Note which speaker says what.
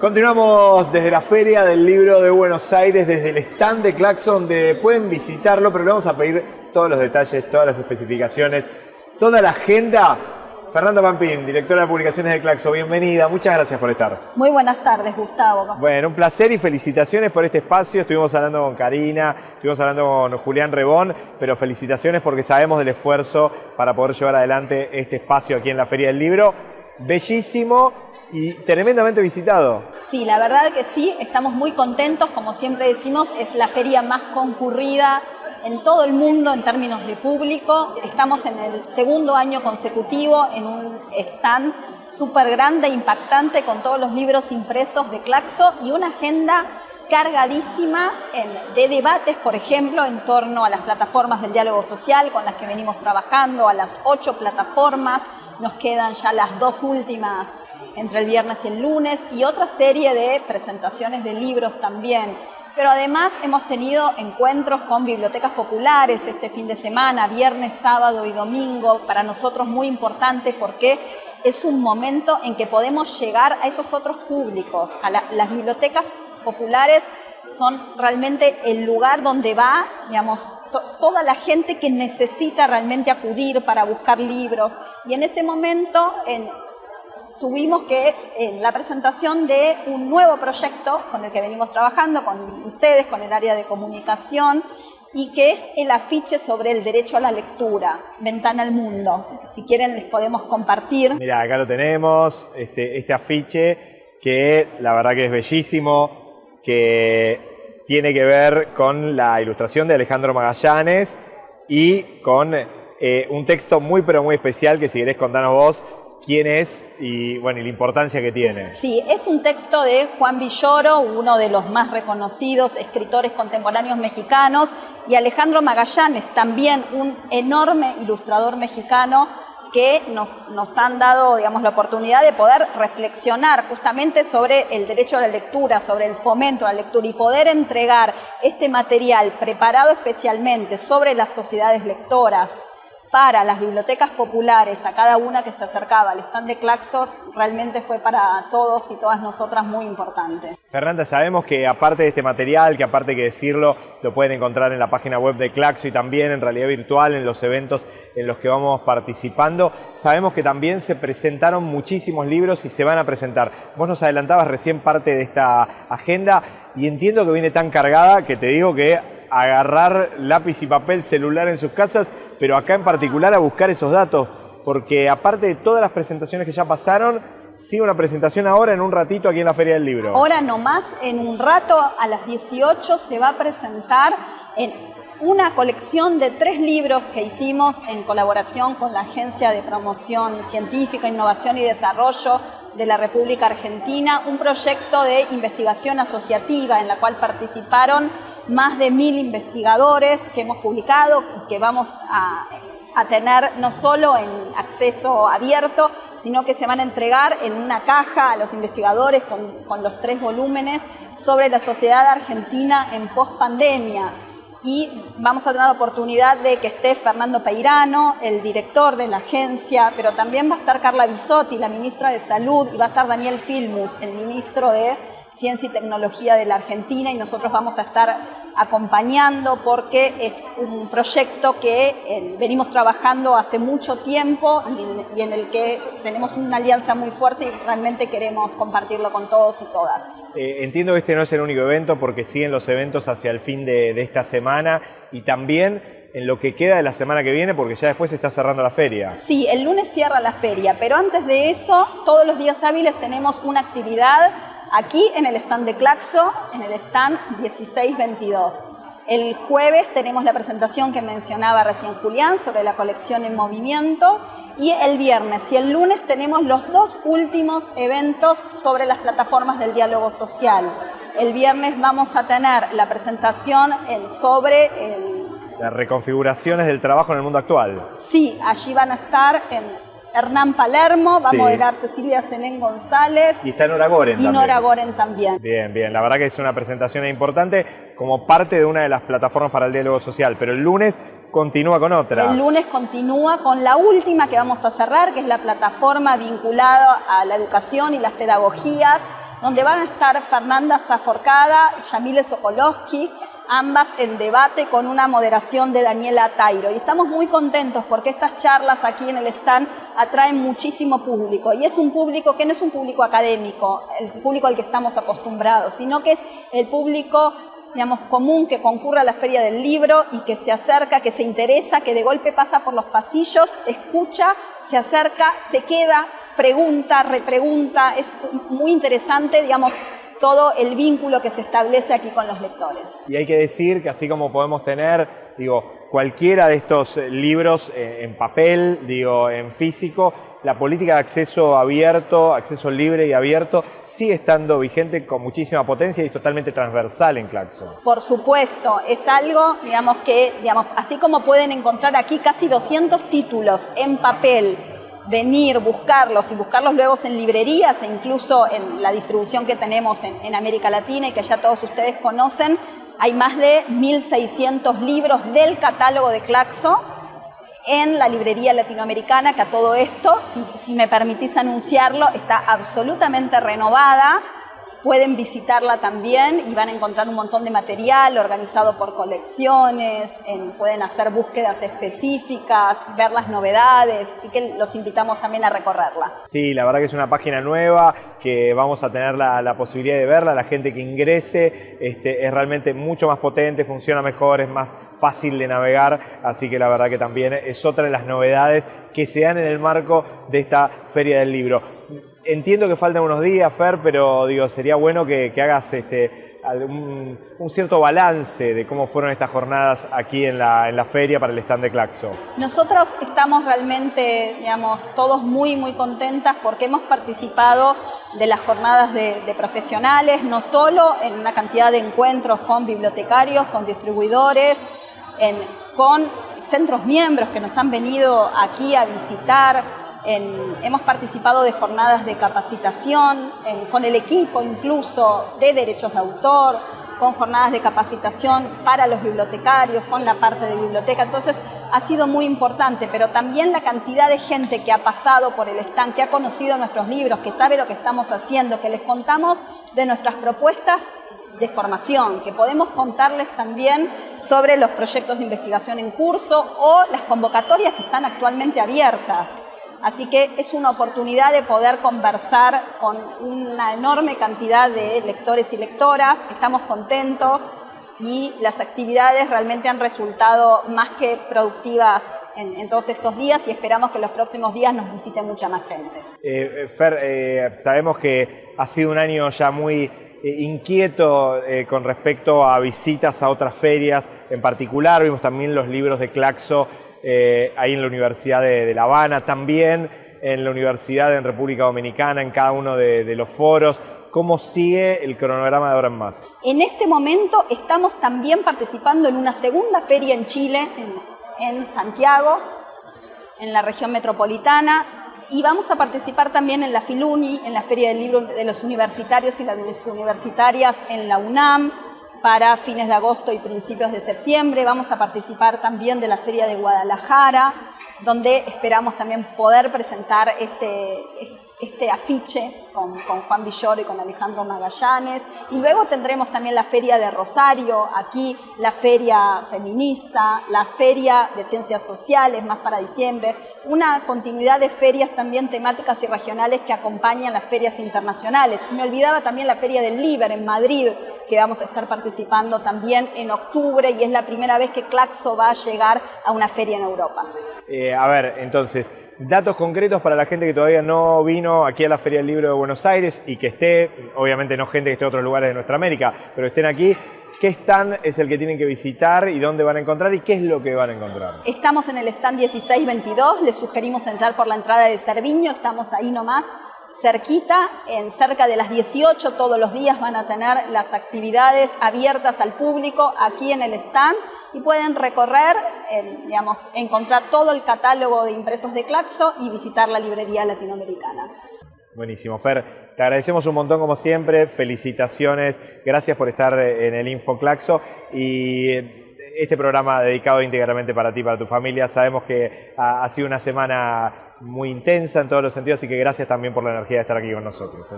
Speaker 1: Continuamos desde la Feria del Libro de Buenos Aires, desde el stand de Claxon, donde pueden visitarlo, pero le vamos a pedir todos los detalles, todas las especificaciones, toda la agenda. Fernanda Pampín, directora de publicaciones de Claxon, bienvenida, muchas gracias por estar.
Speaker 2: Muy buenas tardes, Gustavo.
Speaker 1: Bueno, un placer y felicitaciones por este espacio. Estuvimos hablando con Karina, estuvimos hablando con Julián Rebón, pero felicitaciones porque sabemos del esfuerzo para poder llevar adelante este espacio aquí en la Feria del Libro. Bellísimo y tremendamente visitado.
Speaker 2: Sí, la verdad que sí, estamos muy contentos, como siempre decimos, es la feria más concurrida en todo el mundo en términos de público. Estamos en el segundo año consecutivo en un stand súper grande, impactante, con todos los libros impresos de Claxo y una agenda cargadísima de debates, por ejemplo, en torno a las plataformas del diálogo social con las que venimos trabajando, a las ocho plataformas, nos quedan ya las dos últimas entre el viernes y el lunes, y otra serie de presentaciones de libros también. Pero además hemos tenido encuentros con bibliotecas populares este fin de semana, viernes, sábado y domingo, para nosotros muy importante porque es un momento en que podemos llegar a esos otros públicos. A las bibliotecas populares son realmente el lugar donde va, digamos, toda la gente que necesita realmente acudir para buscar libros. Y en ese momento tuvimos que, en la presentación de un nuevo proyecto con el que venimos trabajando, con ustedes, con el área de comunicación, y que es el afiche sobre el derecho a la lectura, Ventana al Mundo. Si quieren les podemos compartir.
Speaker 1: Mira, acá lo tenemos, este, este afiche que la verdad que es bellísimo, que tiene que ver con la ilustración de Alejandro Magallanes y con eh, un texto muy pero muy especial que si querés contanos vos, quién es y, bueno, y la importancia que tiene.
Speaker 2: Sí, es un texto de Juan Villoro, uno de los más reconocidos escritores contemporáneos mexicanos, y Alejandro Magallanes, también un enorme ilustrador mexicano que nos, han dado digamos, la oportunidad de poder reflexionar justamente sobre el derecho a la lectura, sobre el fomento a la lectura y poder entregar este material preparado especialmente sobre las sociedades lectoras, para las bibliotecas populares, a cada una que se acercaba al stand de Claxor, realmente fue para todos y todas nosotras muy importante.
Speaker 1: Fernanda, sabemos que aparte de este material, que aparte que decirlo, lo pueden encontrar en la página web de Claxo y también en realidad virtual, en los eventos en los que vamos participando, sabemos que también se presentaron muchísimos libros y se van a presentar. Vos nos adelantabas recién parte de esta agenda y entiendo que viene tan cargada que te digo que agarrar lápiz y papel celular en sus casas, pero acá en particular a buscar esos datos, porque aparte de todas las presentaciones que ya pasaron, sigue una presentación ahora en un ratito aquí en la Feria del Libro.
Speaker 2: Ahora nomás, en un rato a las 18 se va a presentar en una colección de tres libros que hicimos en colaboración con la Agencia de Promoción Científica, Innovación y Desarrollo de la República Argentina, un proyecto de investigación asociativa en la cual participaron más de mil investigadores que hemos publicado y que vamos a, tener no solo en acceso abierto, sino que se van a entregar en una caja a los investigadores con, con los tres volúmenes sobre la sociedad argentina en post-pandemia y vamos a tener la oportunidad de que esté Fernando Peirano, el director de la agencia, pero también va a estar Carla Bisotti, la ministra de Salud, y va a estar Daniel Filmus, el ministro de Ciencia y Tecnología de la Argentina, y nosotros vamos a estar acompañando porque es un proyecto que eh, venimos trabajando hace mucho tiempo y, en el que tenemos una alianza muy fuerte y realmente queremos compartirlo con todos y todas.
Speaker 1: Eh, entiendo que este no es el único evento porque siguen los eventos hacia el fin de, de esta semana y también en lo que queda de la semana que viene porque ya después se está cerrando la feria.
Speaker 2: Sí, el lunes cierra la feria, pero antes de eso, todos los días hábiles tenemos una actividad aquí en el stand de Claxo, en el stand 1622. El jueves tenemos la presentación que mencionaba recién Julián sobre la colección en movimiento y el viernes y el lunes tenemos los dos últimos eventos sobre las plataformas del diálogo social. El viernes vamos a tener la presentación en, sobre el...
Speaker 1: Las reconfiguraciones del trabajo en el mundo actual.
Speaker 2: Sí, allí van a estar en Hernán Palermo, va a moderar Cecilia Zenén González.
Speaker 1: Y está Nora Goren
Speaker 2: y
Speaker 1: también.
Speaker 2: Nora Goren también.
Speaker 1: Bien, bien. La verdad que es una presentación importante como parte de una de las plataformas para el diálogo social. Pero el lunes continúa con otra.
Speaker 2: El lunes continúa con la última que vamos a cerrar, que es la plataforma vinculada a la educación y las pedagogías donde van a estar Fernanda Zaforcada, Yamile Sokolowski, ambas en debate con una moderación de Daniela Tairo. Y estamos muy contentos porque estas charlas aquí en el stand atraen muchísimo público. Y es un público que no es un público académico, el público al que estamos acostumbrados, sino que es el público digamos, común que concurre a la Feria del Libro y que se acerca, que se interesa, que de golpe pasa por los pasillos, escucha, se acerca, se queda, pregunta, repregunta. Es muy interesante, digamos, todo el vínculo que se establece aquí con los lectores.
Speaker 1: Y hay que decir que así como podemos tener, digo, cualquiera de estos libros eh, en papel, digo, en físico, la política de acceso abierto, acceso libre y abierto, sigue estando vigente con muchísima potencia y es totalmente transversal en Claxon.
Speaker 2: Por supuesto, es algo, digamos, que, digamos, así como pueden encontrar aquí casi 200 títulos en papel, venir, buscarlos y buscarlos luego en librerías e incluso en la distribución que tenemos en, América Latina y que ya todos ustedes conocen, hay más de 1.600 libros del catálogo de Claxo en la librería latinoamericana, que a todo esto, si, me permitís anunciarlo, está absolutamente renovada pueden visitarla también y van a encontrar un montón de material organizado por colecciones, pueden hacer búsquedas específicas, ver las novedades, así que los invitamos también a recorrerla.
Speaker 1: Sí, la verdad que es una página nueva que vamos a tener la, posibilidad de verla, la gente que ingrese este, es realmente mucho más potente, funciona mejor, es más fácil de navegar, así que la verdad que también es otra de las novedades que se dan en el marco de esta Feria del Libro. Entiendo que faltan unos días, Fer, pero digo, sería bueno que, hagas este, un, cierto balance de cómo fueron estas jornadas aquí en la, en la feria para el stand de Claxo.
Speaker 2: Nosotros estamos realmente, digamos, todos muy, muy contentas porque hemos participado de las jornadas de, profesionales, no solo en una cantidad de encuentros con bibliotecarios, con distribuidores, con centros miembros que nos han venido aquí a visitar, hemos participado de jornadas de capacitación, con el equipo incluso de derechos de autor, con jornadas de capacitación para los bibliotecarios, con la parte de biblioteca. Entonces ha sido muy importante, pero también la cantidad de gente que ha pasado por el stand, que ha conocido nuestros libros, que sabe lo que estamos haciendo, que les contamos de nuestras propuestas de formación, que podemos contarles también sobre los proyectos de investigación en curso o las convocatorias que están actualmente abiertas. Así que es una oportunidad de poder conversar con una enorme cantidad de lectores y lectoras. Estamos contentos y las actividades realmente han resultado más que productivas en, todos estos días y esperamos que los próximos días nos visite mucha más gente.
Speaker 1: Eh, Fer, eh, sabemos que ha sido un año ya muy eh, inquieto con respecto a visitas a otras ferias, en particular vimos también los libros de Claxo eh, ahí en la Universidad de, La Habana también, en la Universidad en República Dominicana, en cada uno de, los foros. ¿Cómo sigue el cronograma de ahora en más?
Speaker 2: En este momento estamos también participando en una segunda feria en Chile, en, Santiago, en la región metropolitana, y vamos a participar también en la Filuni, en la Feria del Libro de los Universitarios y las Universitarias en la UNAM, para fines de agosto y principios de septiembre. Vamos a participar también de la Feria de Guadalajara, donde esperamos también poder presentar este, afiche con, Juan Villoro y con Alejandro Magallanes. Y luego tendremos también la Feria de Rosario, aquí la Feria Feminista, la Feria de Ciencias Sociales, más para diciembre, una continuidad de ferias también temáticas y regionales que acompañan las ferias internacionales. me olvidaba también la Feria del Liber en Madrid, que vamos a estar participando también en octubre y es la primera vez que Claxo va a llegar a una feria en Europa.
Speaker 1: Eh, a ver, entonces, datos concretos para la gente que todavía no vino aquí a la Feria del Libro de Buenos Aires y que esté, obviamente no gente que esté en otros lugares de nuestra América, pero estén aquí. ¿Qué stand es el que tienen que visitar y dónde van a encontrar y qué es lo que van a encontrar?
Speaker 2: Estamos en el stand 1622, les sugerimos entrar por la entrada de Cerviño, estamos ahí nomás cerquita, en cerca de las 18 todos los días van a tener las actividades abiertas al público aquí en el stand y pueden recorrer, digamos, encontrar todo el catálogo de impresos de Claxo y visitar la librería latinoamericana.
Speaker 1: Buenísimo, Fer. Te agradecemos un montón como siempre, felicitaciones, gracias por estar en el InfoClaxo y este programa dedicado íntegramente para ti, para tu familia. Sabemos que ha sido una semana muy intensa en todos los sentidos, así que gracias también por la energía de estar aquí con nosotros. ¿eh?